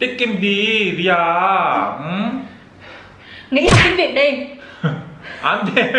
tiết kiệm đi Ria ừ? nghĩ học tiếng việt đi 안 돼.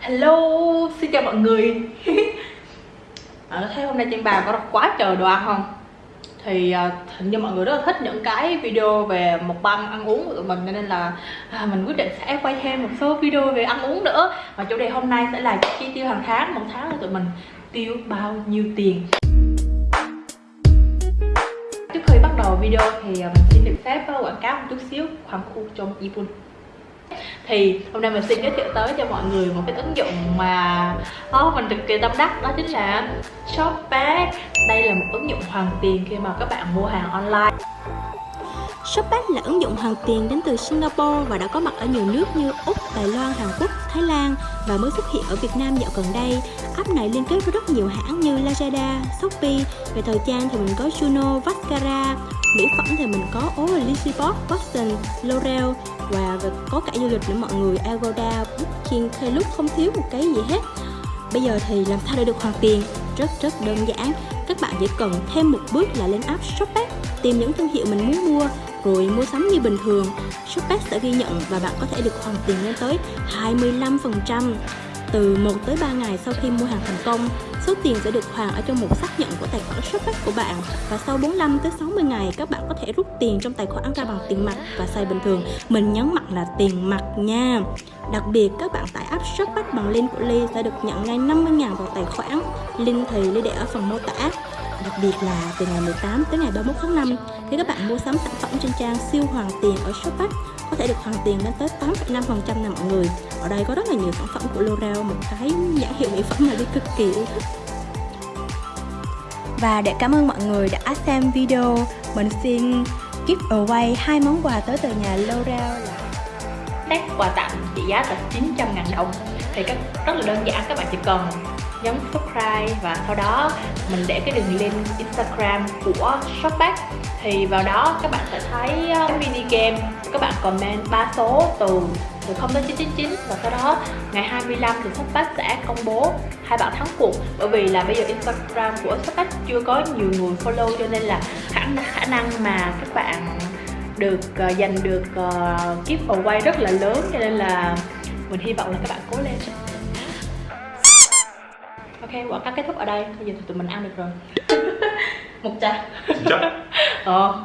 hello xin chào mọi người à, thấy hôm nay trên bàn có quá trời đồ ăn không thì à, hình như mọi người rất là thích những cái video về một băng ăn uống của tụi mình nên là à, mình quyết định sẽ quay thêm một số video về ăn uống nữa. Và chủ đề hôm nay sẽ là chi tiêu hàng tháng một tháng là tụi mình tiêu bao nhiêu tiền. Trước khi bắt đầu video thì à, mình xin được phép à, quảng cáo một chút xíu khoảng khu trong Ipun thì hôm nay mình xin giới thiệu tới cho mọi người một cái ứng dụng mà oh, mình cực kỳ tâm đắc đó chính là Shopback đây là một ứng dụng hoàn tiền khi mà các bạn mua hàng online. Shopback là ứng dụng hoàn tiền đến từ Singapore và đã có mặt ở nhiều nước như Úc, Đài Loan, Hàn Quốc, Thái Lan và mới xuất hiện ở Việt Nam dạo gần đây. App này liên kết với rất nhiều hãng như Lazada, Shopee, về thời trang thì mình có Juno, Vascara, mỹ phẩm thì mình có Oasis Box, Boston, L'Oreal và có cả du lịch nữa. Mọi người Agoda, Booking, Klook không thiếu một cái gì hết. Bây giờ thì làm sao để được hoàn tiền? Rất rất đơn giản. Các bạn chỉ cần thêm một bước là lên app Shopback Tìm những thương hiệu mình muốn mua Rồi mua sắm như bình thường. Shopback sẽ ghi nhận và bạn có thể được hoàn tiền lên tới 25% từ 1 tới 3 ngày sau khi mua hàng thành công, số tiền sẽ được hoàn ở trong một xác nhận của tài khoản Shopback của bạn và sau 45 tới 60 ngày các bạn có thể rút tiền trong tài khoản ra bằng tiền mặt và xài bình thường. Mình nhấn mạnh là tiền mặt nha. Đặc biệt các bạn tải app Shopback bằng link của Ly sẽ được nhận ngay 50.000 vào tài khoản. Link thì Ly để ở phần mô tả. Đặc biệt là từ ngày 18 tới ngày 31 tháng 5 khi các bạn mua sắm sản phẩm trên trang siêu hoàn tiền ở Shopback có thể được hoàn tiền lên tới 8,5% nè mọi người. Ở đây có rất là nhiều sản phẩm của L'Oreal một cái nhãn hiệu mỹ phẩm mà đi cực kỳ yêu thích. Và để cảm ơn mọi người đã xem video mình xin give away hai món quà tới từ nhà L'Oreal là set quà tặng trị giá là 900 ngàn đồng. Thì các rất là đơn giản các bạn chỉ cần nhấn subscribe và sau đó mình để cái đường link Instagram của Shopback. Thì vào đó các bạn sẽ thấy ờ, cái mini game. Các bạn comment ba số từ từ 0 đến 999 và sau đó ngày 25 thì Shopback sẽ công bố hai bạn thắng cuộc. Bởi vì là bây giờ Instagram của Shopback chưa có nhiều người follow cho nên là khả, khả năng mà các bạn được uh, giành được uh, giveaway rất là lớn. Cho nên là mình hy vọng là các bạn cố lên ok quả cắt kết thúc ở đây bây giờ thì tụi mình ăn được rồi một trà 진짜? ờ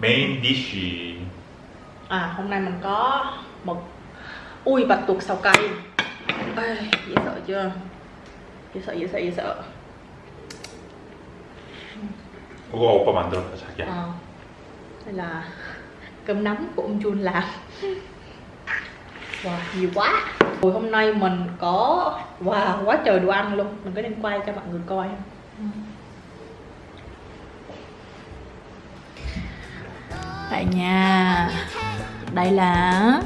메인 디쉬. à hôm nay mình có một ui bạch tuộc xào cay Ê, dễ sợ chưa dễ sợ dễ sợ dễ sợ 그거 오빠 만들었다 자기야. ờ đây là cơm nắm của ông Jun làm Wow, nhiều quá. Rồi hôm nay mình có wow, quá trời đồ ăn luôn. Mình có nên quay cho mọi người coi không? Ừ. Vậy Đây là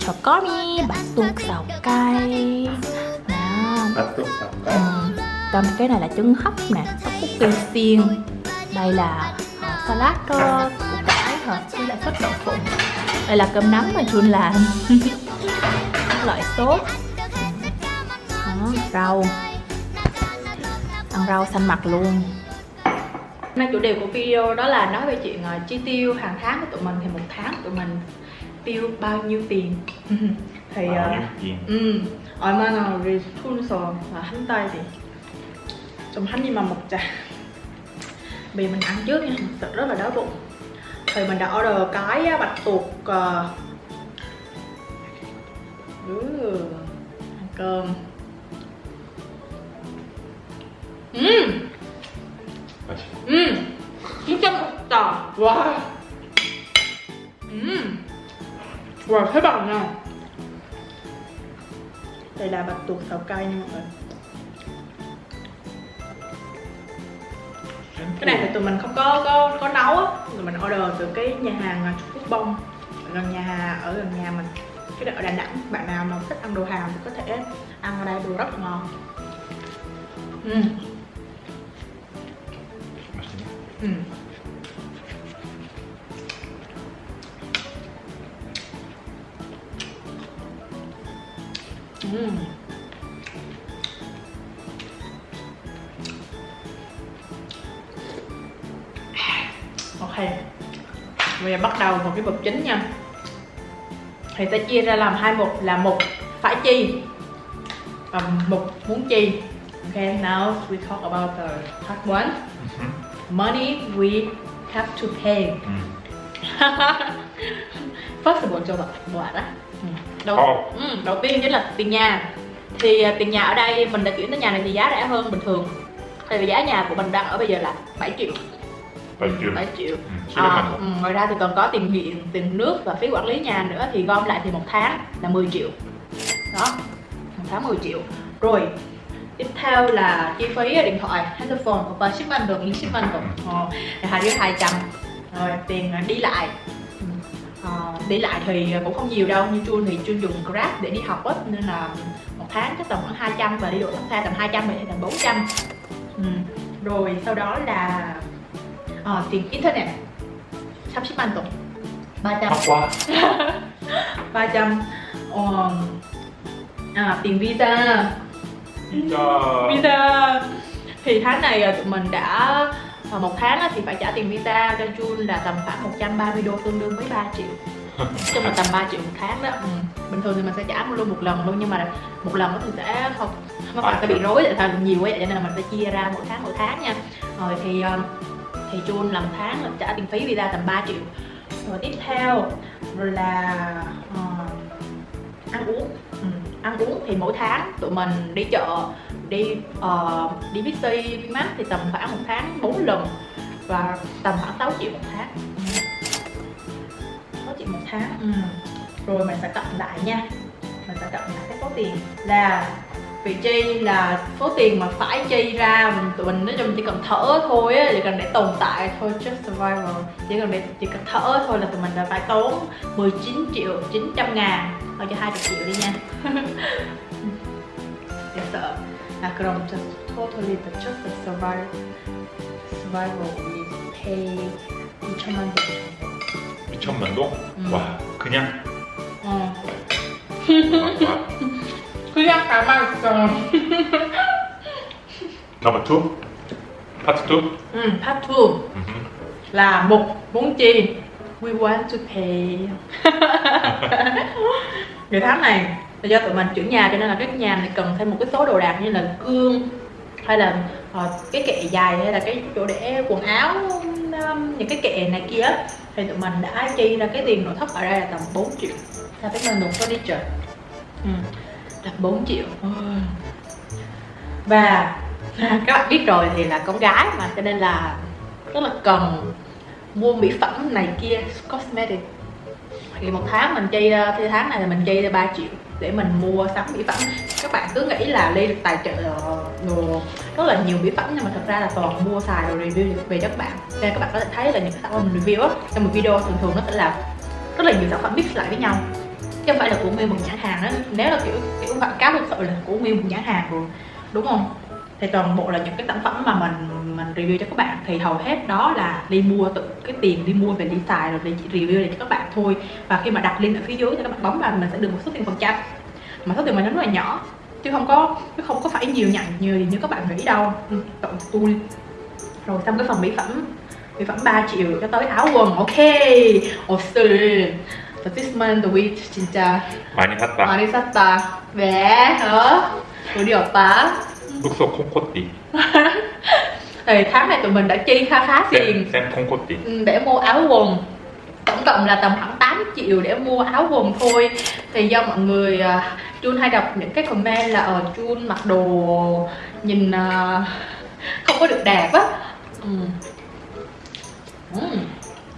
Chò có mi bánh tương sầu cay. Bánh tương sầu cay. Ừ. Còn cái này là trứng hấp nè Tteokbokki xiên. Đây là uh, salad uh, củ cải hợp đây là phết đậu phụng Đây là cơm nắm mà Jun làm Các loại sốt Đó, rau Ăn rau xanh mặt luôn Hôm nay chủ đề của video đó là nói về chuyện uh, chi tiêu hàng tháng của tụi mình thì một tháng tụi mình tiêu bao nhiêu tiền thì uh, 아, 음, 얼마나 우리 투에서 한 달이 좀 한 입만 먹자 Vì mình ăn trước nha, thật sự rất là đói bụng thì mình đã order cái bạch tuộc uh, ăn cơm. Ừm. Ừm. Chín trăm tờ. Wow. Ừm. Wow thế bằng nè, đây là bạch tuộc xào cay nha mọi người. Cái này thì tụi mình không có có có nấu á thì mình order từ cái nhà hàng à, Trung Quốc bông. Gần nhà, ở gần nhà mình, cái đó ở Đà Nẵng. Bạn nào mà thích ăn đồ Hàn thì có thể ăn ở đây, đồ rất là ngon. Ừ. 맛있 Bây giờ bắt đầu một cái mục chính nha. Thì sẽ chia ra làm hai mục là một phải chi Và một muốn chi. Ok, now we talk about the part one. Mhm. Money we have to pay. 음. First of all cho bạn bạn đó Ừ. đầu, ừ, đầu tiên chính là tiền nhà. Thì à, tiền nhà ở đây mình đã chuyển tới nhà này thì giá rẻ hơn bình thường. Tại vì giá nhà của mình đang ở bây giờ là 7 triệu 7 triệu, 7 triệu. À, ngoài ra thì còn có tiền điện tiền nước và phí quản lý nhà nữa thì gom lại thì một tháng là 10 triệu. Đó một tháng 10 triệu. Rồi tiếp theo là chi phí điện thoại telephone và shipment được shipment được. Ờ, hai đứa hai trăm. Rồi tiền đi lại. À, đi lại thì cũng không nhiều đâu nhưng chun thì chun dùng grab để đi học á nên là một tháng chắc tầm khoảng 200 và đi độ xa tầm 200 vậy thì tầm 400 ừ. rồi sau đó là ờ, tiền internet 30만 동 300 학과 300 ờ, à, tiền visa 이자 visa thì tháng này à, tụi mình đã à, một tháng á thì phải trả tiền visa cho Jun là tầm khoảng 130 đô tương đương với 3 triệu Nói chung là tầm 3 triệu một tháng đó ừ. bình thường thì mình sẽ trả luôn một lần luôn nhưng mà một lần đó thì sẽ không nó phải sẽ bị rối tại sao nhiều quá vậy cho nên là mình sẽ chia ra mỗi tháng mỗi tháng nha rồi thì ờ, thì Jun làm tháng là trả tiền phí visa tầm 3 triệu rồi tiếp theo rồi là uh, ăn uống ừ. ăn uống thì mỗi tháng tụi mình đi chợ đi uh, đi Bixi, Vinmart thì tầm khoảng một tháng 4 lần và tầm khoảng 6 triệu một tháng ừ. 6 triệu một tháng ừ. rồi mình sẽ cộng lại nha mình sẽ cộng lại cái số tiền là vị chi là số tiền mà phải chi ra tụi mình nói chung chỉ cần thở thôi á chỉ cần để tồn tại thôi just survival chỉ cần để chỉ cần thở thôi là tụi mình đã phải tốn 19 triệu 900 ngàn thôi cho 20 triệu đi nha để sợ 아 그럼 just totally the just the survival survival we pay 2천만 원 2천만 동? 음. 와 그냥 어 와, 와. 그냥 가만 있어 넘버 2 파트 2 ừ, part 2 là mục muốn chi we want to pay Cái tháng này là do tụi mình chuyển nhà cho nên là cái nhà này cần thêm một cái số đồ đạc như là gương hay là ờ, cái kệ dài hay là cái chỗ để quần áo um, những cái kệ này kia á. thì tụi mình đã chi ra cái tiền nội thất ở đây là tầm 4 triệu là cái mình một furniture ừ, là 4 triệu. Và các bạn biết rồi thì là con gái mà, cho nên là rất là cần mua mỹ phẩm này kia, cosmetic. Thì một tháng mình chi ờ, thì tháng này là mình chi ra 3 triệu để mình mua sắm mỹ phẩm. Các bạn cứ nghĩ là ly được tài trợ ờ, đồ rất là nhiều mỹ phẩm, nhưng mà thật ra là toàn mua xài rồi review về cho các bạn. Nên các bạn có thể thấy là những cái sản phẩm mình review á, trong một video thường thường nó sẽ là rất là nhiều sản phẩm mix lại với nhau chứ không phải là của nguyên một nhãn hàng đó. Nếu là kiểu kiểu quảng cáo thực sự là của nguyên một nhãn hàng rồi đúng không? Thì toàn bộ là những cái sản phẩm mà mình mình review cho các bạn. Thì hầu hết đó là đi mua tự, cái tiền đi mua về đi xài rồi để chỉ review để cho các bạn thôi. Và khi mà đặt link ở phía dưới thì các bạn bấm vào mình sẽ được một số tiền phần trăm. Mà số tiền mình nó rất là nhỏ, chứ không có, chứ không có phải nhiều nhận nhiều như các bạn nghĩ đâu. Ừ, Tụi tôi. Rồi xong cái phần mỹ phẩm mỹ phẩm 3 triệu cho tới áo quần. Ok 옷을 this month we 진짜 많이 샀다 많이 샀다 왜? 어? 우리 오빠 룩소 콩코띠 thì tháng này tụi mình đã chi khá khá tiền 쌤, 쌤 콩코띠 ừ, để mua áo quần tổng cộng là tầm khoảng 8 triệu để mua áo quần thôi thì do mọi người à, Jun hay đọc những cái comment là ở Jun mặc đồ nhìn à, không có được đẹp á ừ. Ừ.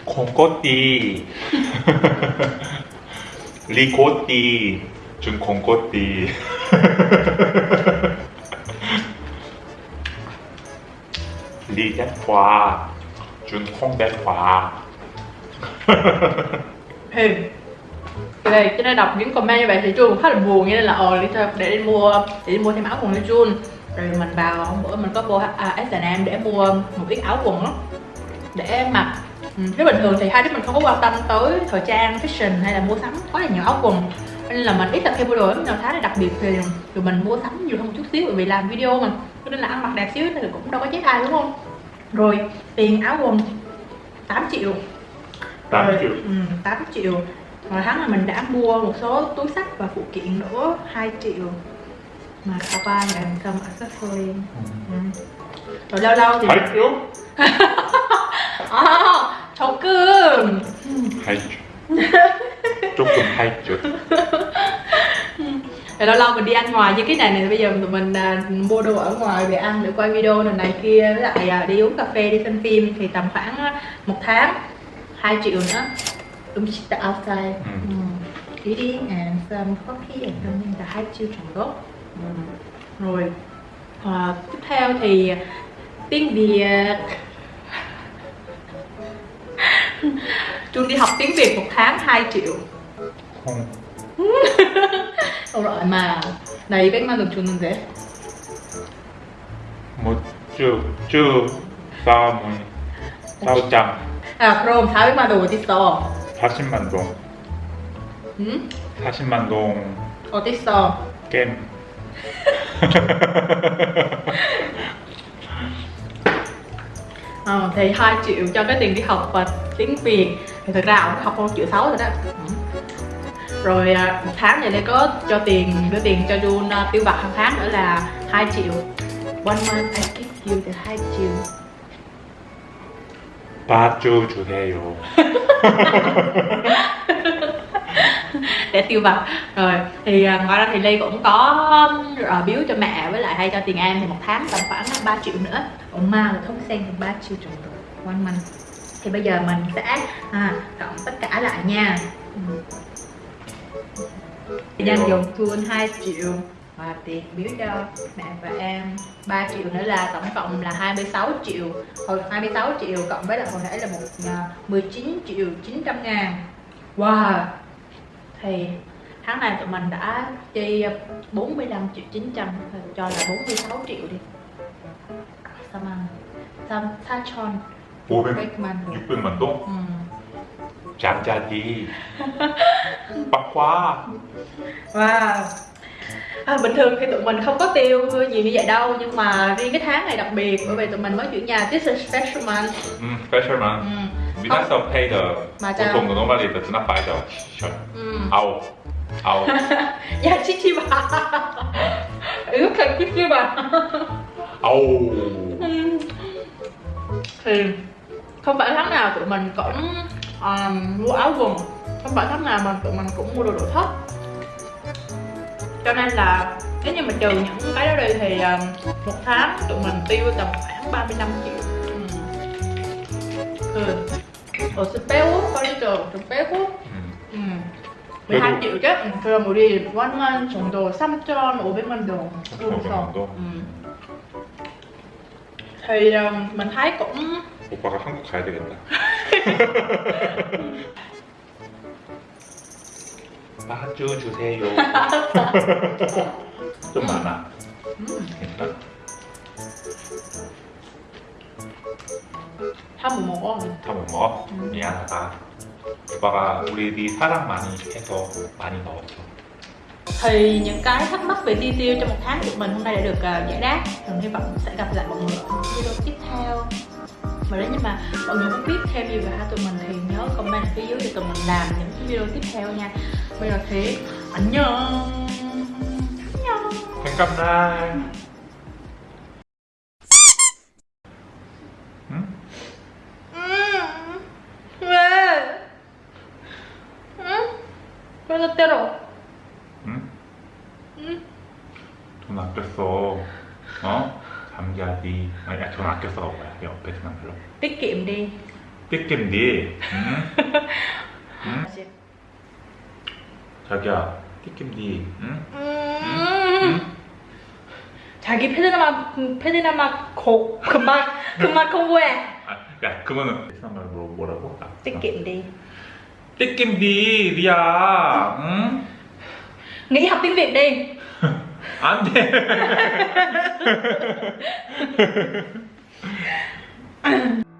콩코띠 리코띠 준 콩코띠 리대화 준 콩대화 thì thì đây cho nên đọc những comment như vậy thì Jun cũng khá là buồn cho nên là ờ đi theo- để đi mua để đi mua thêm áo quần cho Jun rồi mình vào hôm bữa mình có vô à, H&M để mua một ít áo quần đó để mặc ừ, nếu bình thường thì hai đứa mình không có quan tâm tới thời trang fashion hay là mua sắm quá là nhiều áo quần. Nên là mình ít tập khi mua đồ lắm nào tháng này đặc biệt thì tụi mình mua sắm nhiều hơn một chút xíu bởi vì làm video mà. Cho nên là ăn mặc đẹp xíu thì cũng đâu có chết ai đúng không? Rồi tiền áo quần 8 triệu. 8 Rồi, triệu. ừ, 8 triệu. Rồi tháng là mình đã mua một số túi sách và phụ kiện nữa 2 triệu. Mà cover and some accessory ừ. Rồi lâu lâu thì 8 triệu À, 조금 8주 조금 8주 Rồi lâu lâu mình đi ăn ngoài như cái này này Bây giờ tụi mình à, mua đồ ở ngoài để ăn để quay video này này kia Với lại à, đi uống cà phê, đi xem phim Thì tầm khoảng à, một tháng 2 triệu nữa Đúng the outside Ừ. ừ. Eating and some coffee and something là 2 triệu 정도 ừ. Rồi à, Tiếp theo thì tiếng Việt Trung đi học tiếng Việt một tháng 2 triệu 콩 Ồ rồi mà 나 200만 원 줬는데 뭐쭉쭉 싸움은 싸우자 아 그럼 400만 원 어딨어? 40만 동 응? 40만 동 어딨어? 게임 Ờ, thì 2 triệu cho cái tiền đi học và tiếng Việt thì thực ra ông học 1 triệu 6 rồi đó Ừ. rồi à, một tháng này đây có cho tiền đưa tiền cho Jun à, tiêu vặt hàng tháng nữa là 2 triệu one month I give you the 2 triệu 바주 주세요 để tiêu vặt rồi thì à, ngoài ra thì ly cũng có uh, biếu cho mẹ với lại hay cho tiền em thì một tháng tầm khoảng 3 triệu nữa. Còn ma là thuốc sen được ba triệu rưỡi rồi one month thì bây giờ mình sẽ à, cộng tất cả lại nha. Nhân ừ. dùng thun 2 triệu. Và tiền biếu cho mẹ và em 3 triệu nữa là tổng cộng là 26 triệu. Hồi 26 triệu cộng với là hồi nãy là một à, uh, 19 triệu 900 ngàn. Wow thì tháng này tụi mình đã chi 45 triệu 900 thì cho là 46 triệu đi Sao mà Sao Sa Chon 500, 600만 원 600만 동 ừ. 잠자기 빡화 Wow à, Bình thường thì tụi mình không có tiêu gì như vậy đâu Nhưng mà riêng cái tháng này đặc biệt Bởi vì tụi mình mới chuyển nhà This is special month 음 스페셜만 ừ. 미나서 페이더 맞아요. 보통 노멀리 베트남 파이더 Ừ. 아우 아우 Dạ Chichi bà Ước thật Chichi bà 아우 Ừ. Thì không phải tháng nào tụi mình cũng um, mua áo quần Không phải tháng nào mà tụi mình cũng mua đồ nội thất Cho nên là nếu như mà trừ những cái đó đi thì um, một tháng tụi mình tiêu tầm khoảng 35 triệu ừ. Ừ. 어스 빼고 빨리죠 좀 빼고 음. 음. 우리 한 이게 음, 그럼 우리 1만 정도 3,500만 동 정도. 정도? 음. 촬영만 할거 음. 오빠가 한국 가야 되겠다. 마주 주세요. 좀 많아. 음. 괜찮아? 한번 먹어 다 못 먹어? 음. 미안하다 오빠가 우리 네 사랑 많이 해서 많이 먹었어 thì những cái thắc mắc về chi tiêu trong một tháng của mình hôm nay đã được uh, giải đáp mình hy vọng sẽ gặp lại mọi người ở những video tiếp theo và nếu như mà mọi người muốn biết thêm gì về hai tụi mình thì nhớ comment phía dưới để tụi mình làm những cái video tiếp theo nha bây giờ thì 안녕 안녕 생각날 때려 응? 응? 돈 아꼈어 어? 잠자지 야, 돈 아꼈어 야, 옆에 돈 아껴 띠끼임 디 띠끼임 디 응? 응? 자기야 띠끼임 디 응? 음 자기 페드나마 페드나마 고 그만 그만 공부해 아, 야 그거는 베트남 말 뭐라고? 아, 띠끼임 디 띠겜디 리야 응? nghỉ học tiếng việt đi 안돼